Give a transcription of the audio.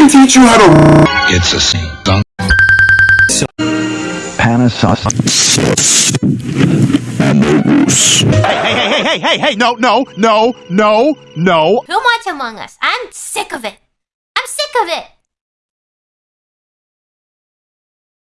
can teach you how to. It's a dunk. Panasonic. Hey, hey, hey, hey, hey, hey, no, no, no, no, no. Who much Among Us? I'm sick of it. I'm sick of it.